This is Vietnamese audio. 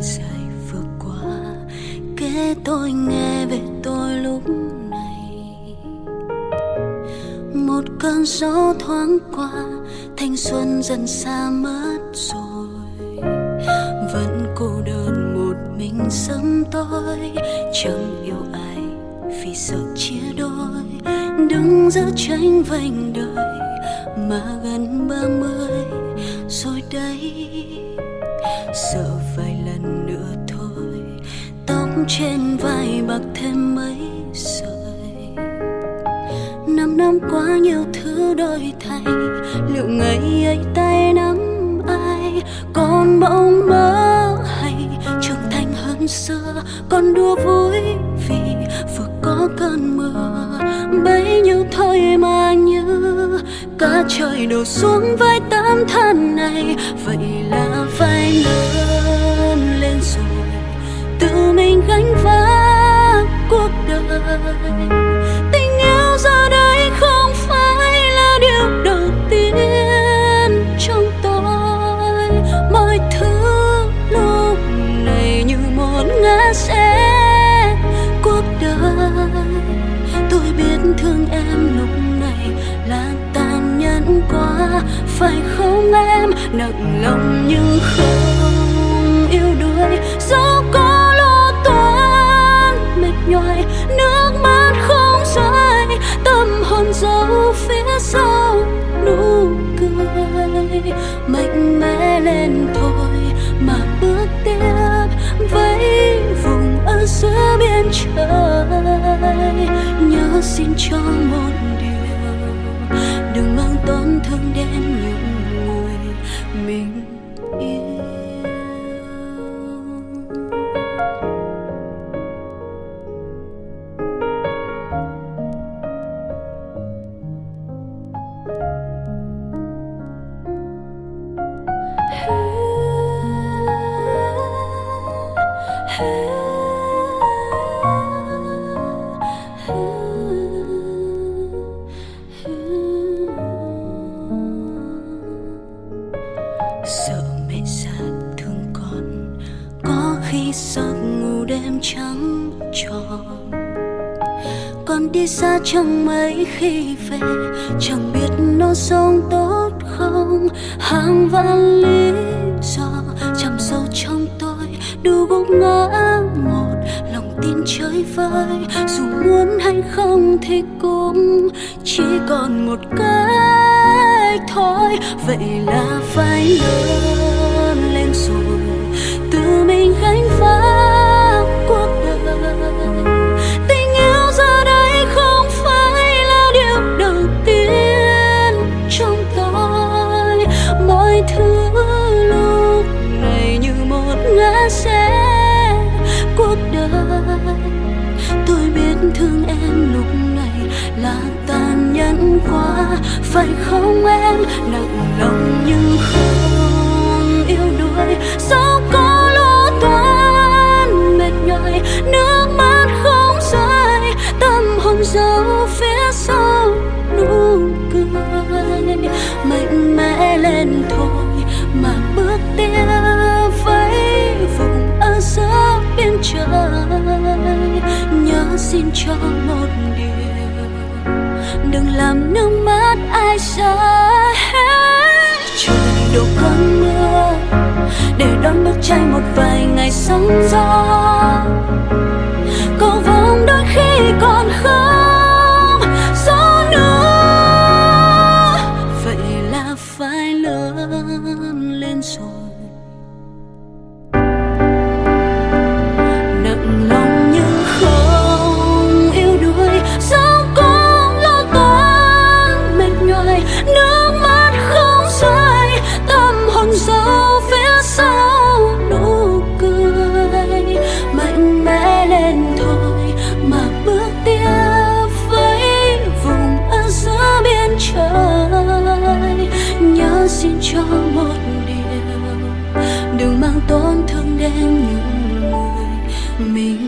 dài vừa qua. Kệ tôi nghe về tôi lúc này. Một cơn gió thoáng qua, thanh xuân dần xa mất rồi. Vẫn cô đơn một mình sớm tối, chẳng yêu ai vì sợ chia đôi. Đứng giữa tranh vành đời mà gần ba mươi rồi đây sợ vài lần nữa thôi. Tóc trên vai bạc thêm mấy sợi. Năm năm qua nhiều thứ đổi thay. Liệu ngày ấy tay nắm ai? Còn bỗng mơ hay trưởng thành hơn xưa? Còn đùa vui vì vừa có cơn mưa. Bấy cả trời đổ xuống vai tấm thân này. Vậy là phải lớn lên rồi. Tự mình gánh vác cuộc đời. Tình yêu giờ đây không phải là điều đầu tiên trong tôi. Mọi thứ lúc này như một ngã sẽ cuộc đời. Tôi biết thương em lúc này là cũng qua quá phải không em? Nặng lòng nhưng không yêu đuối. Dẫu có lo toan, mệt nhoài, nước mắt không rơi. Tâm hồn giấu phía sau, nụ cười. Mạnh mẽ lên thôi mà bước tiếp với vùng ở giữa biên trời. Nhớ xin cho một đừng mang tổn thương đến những khi giấc ngủ đêm trắng tròn. Con đi xa chẳng mấy khi về, chẳng biết nó sống tốt không. Hàng vạn lý do chầm sâu trong tôi, đủ gục ngã một, lòng tin chơi vơi. Dù muốn hay không thì cũng chỉ còn một cái thôi. Vậy là phải lớn lên rồi tự mình gánh vác cuộc đời. Tình yêu giờ đây không phải là điều đầu tiên trong tôi. Mọi thứ lúc này như một ngã xe cuộc đời. Tôi biết thương em lúc này là tàn nhẫn quá. Phải không em? Nặng lòng nhưng không mà bước vùng ở giữa biên trời nhớ xin cho một điều đừng làm nước mắt ai rơi trời đổ cơn mưa để đón bức tranh một vài ngày sóng gió mình yêu